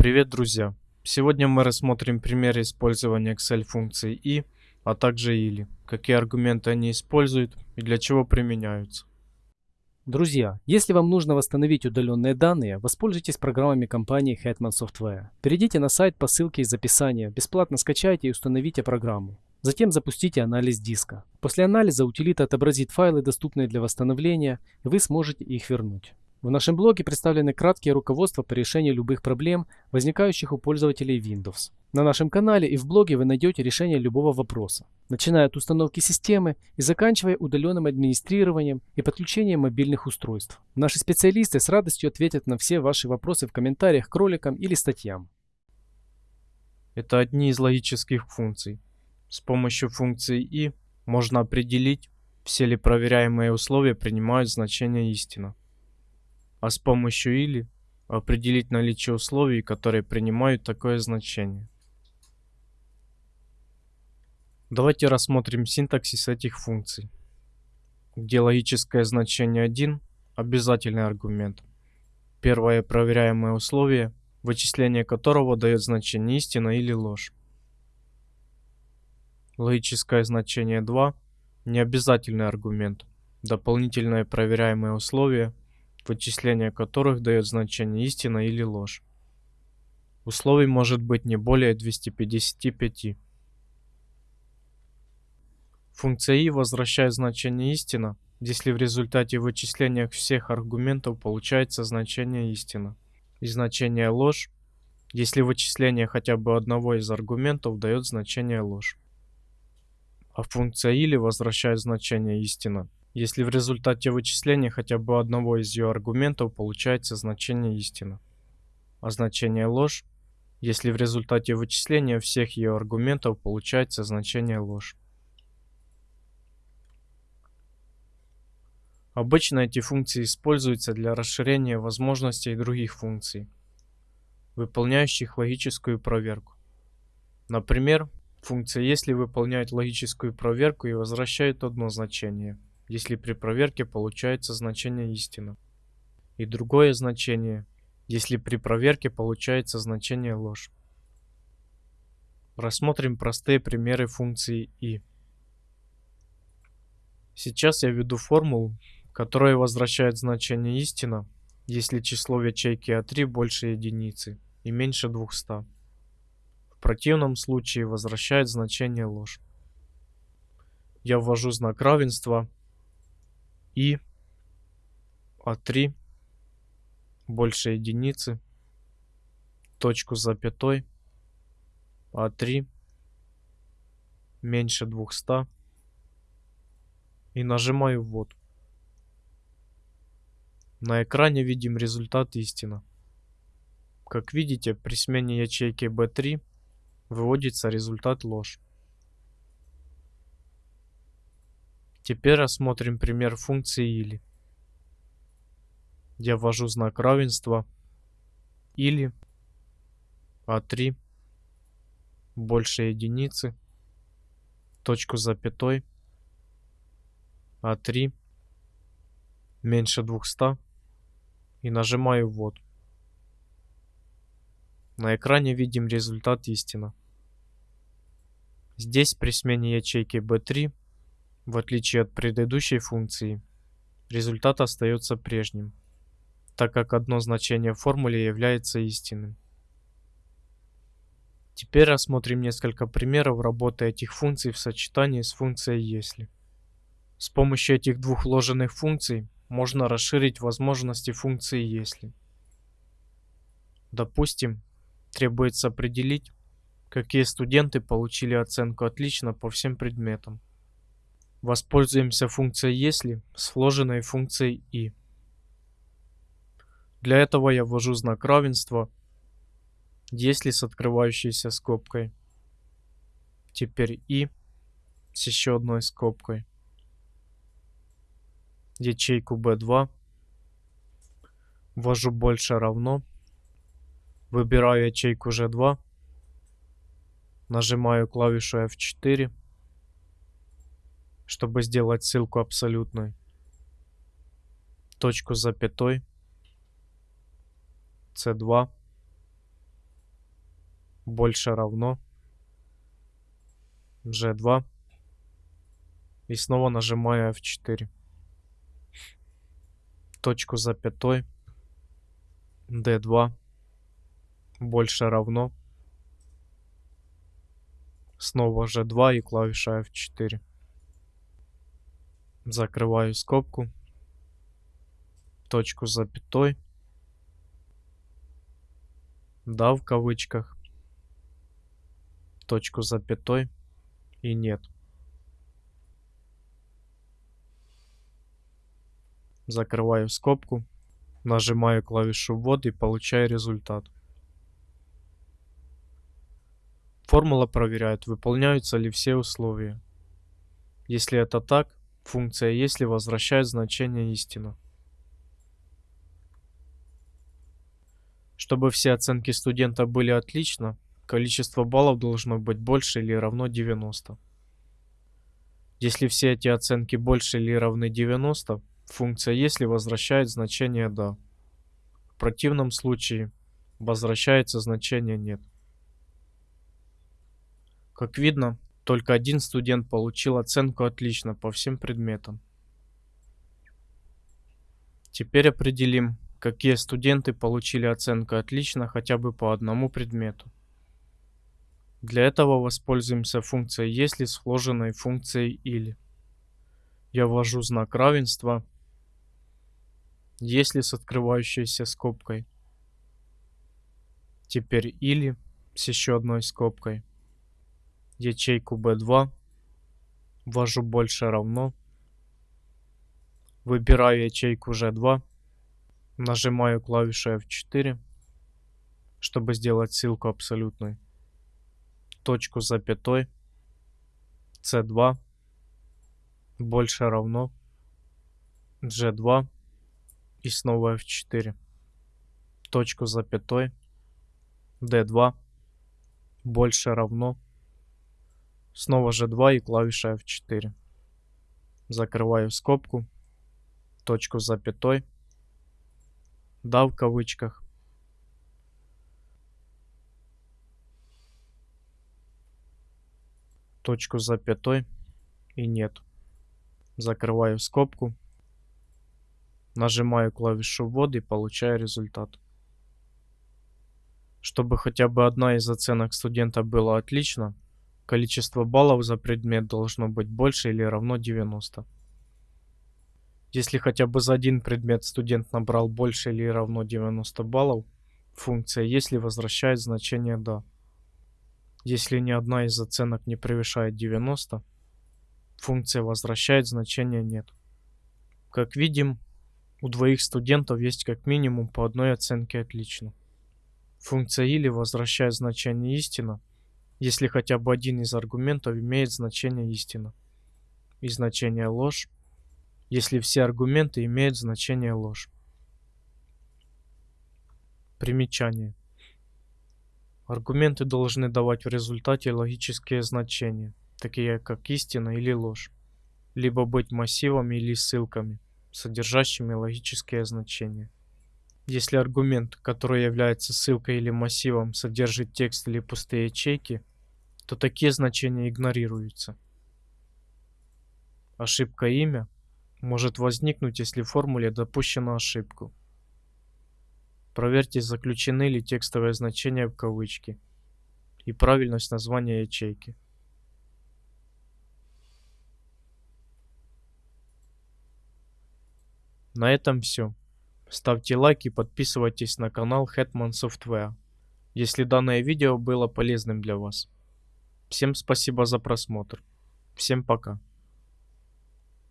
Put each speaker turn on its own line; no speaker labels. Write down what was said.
Привет, друзья! Сегодня мы рассмотрим пример использования Excel функции и, а также или, какие аргументы они используют и для чего применяются.
Друзья, если вам нужно восстановить удаленные данные, воспользуйтесь программами компании Hetman Software. Перейдите на сайт по ссылке из описания, бесплатно скачайте и установите программу. Затем запустите анализ диска. После анализа утилита отобразит файлы, доступные для восстановления, и вы сможете их вернуть. В нашем блоге представлены краткие руководства по решению любых проблем, возникающих у пользователей Windows. На нашем канале и в блоге вы найдете решение любого вопроса, начиная от установки системы и заканчивая удаленным администрированием и подключением мобильных устройств. Наши специалисты с радостью ответят на все ваши вопросы в комментариях к роликам или статьям.
Это одни из логических функций. С помощью функции и можно определить, все ли проверяемые условия принимают значение истина а с помощью или определить наличие условий, которые принимают такое значение. Давайте рассмотрим синтаксис этих функций, где логическое значение 1 – обязательный аргумент. Первое проверяемое условие, вычисление которого дает значение истина или ложь. Логическое значение 2 – необязательный аргумент, дополнительное проверяемое условие – вычисление которых дает значение истина или ложь. Условий может быть не более 255. Функция i возвращает значение истина, если в результате вычисления всех аргументов получается значение истина, и значение ложь, если вычисление хотя бы одного из аргументов дает значение ложь. А функция или возвращает значение истина, если в результате вычисления хотя бы одного из ее аргументов получается значение истина. А значение ложь, если в результате вычисления всех ее аргументов получается значение ложь. Обычно эти функции используются для расширения возможностей других функций, выполняющих логическую проверку. Например, функция если выполняет логическую проверку и возвращает одно значение – если при проверке получается значение истина. И другое значение, если при проверке получается значение ложь. Рассмотрим простые примеры функции i. Сейчас я введу формулу, которая возвращает значение истина, если число в ячейке А3 больше единицы и меньше 200. В противном случае возвращает значение ложь. Я ввожу знак равенства и А3 больше единицы, точку запятой, А3 меньше 200 и нажимаю ввод. На экране видим результат истина. Как видите, при смене ячейки B3 выводится результат ложь. Теперь рассмотрим пример функции или. Я ввожу знак равенства. Или. А3 больше единицы, точку запятой, А3 меньше 200 и нажимаю ввод. На экране видим результат истина. Здесь при смене ячейки B3 в отличие от предыдущей функции, результат остается прежним, так как одно значение в формуле является истинным. Теперь рассмотрим несколько примеров работы этих функций в сочетании с функцией «если». С помощью этих двух вложенных функций можно расширить возможности функции «если». Допустим, требуется определить, какие студенты получили оценку «отлично» по всем предметам. Воспользуемся функцией «если» с вложенной функцией «и». Для этого я ввожу знак равенства «если» с открывающейся скобкой. Теперь «и» с еще одной скобкой. Ячейку B2. Ввожу больше равно. Выбираю ячейку G2. Нажимаю клавишу F4 чтобы сделать ссылку абсолютной. Точку с запятой. C2. больше равно. G2 и снова нажимаю F4 точку запятой D2 больше равно. Снова G2 и клавиша F4 закрываю скобку. Точку запятой. Да в кавычках. Точку запятой. И нет. Закрываю скобку. Нажимаю клавишу ввод и получаю результат. Формула проверяет выполняются ли все условия. Если это так функция если возвращает значение истина Чтобы все оценки студента были отлично, количество баллов должно быть больше или равно 90. Если все эти оценки больше или равны 90, функция если возвращает значение да. В противном случае возвращается значение нет. Как видно, только один студент получил оценку отлично по всем предметам. Теперь определим, какие студенты получили оценку отлично хотя бы по одному предмету. Для этого воспользуемся функцией если сложенной функцией или. Я ввожу знак равенства, если с открывающейся скобкой. Теперь или с еще одной скобкой. Ячейку B2 ввожу больше равно. Выбираю ячейку G2 Нажимаю клавишу F4, чтобы сделать ссылку абсолютной. Точку запятой. C2 больше равно G2 и снова F4. Точку запятой. D2 больше равно снова G2 и клавиша F4. Закрываю скобку. Точку запятой да в кавычках точку с запятой и нет. Закрываю скобку, нажимаю клавишу ввод и получаю результат. Чтобы хотя бы одна из оценок студента была отлично, количество баллов за предмет должно быть больше или равно 90. Если хотя бы за один предмет студент набрал больше или равно 90 баллов, функция если возвращает значение да. Если ни одна из оценок не превышает 90, функция возвращает значение нет. Как видим, у двоих студентов есть как минимум по одной оценке отлично. Функция или возвращает значение истина, если хотя бы один из аргументов имеет значение истина. И значение ложь, если все аргументы имеют значение ложь. Примечание. Аргументы должны давать в результате логические значения, такие как истина или ложь, либо быть массивами или ссылками, содержащими логические значения. Если аргумент, который является ссылкой или массивом, содержит текст или пустые ячейки, то такие значения игнорируются. Ошибка имя может возникнуть, если в формуле допущена ошибку. Проверьте, заключены ли текстовые значения в кавычки и правильность названия ячейки. На этом все. Ставьте лайк и подписывайтесь на канал Hetman Software, если данное видео было полезным для вас. Всем спасибо за просмотр. Всем пока.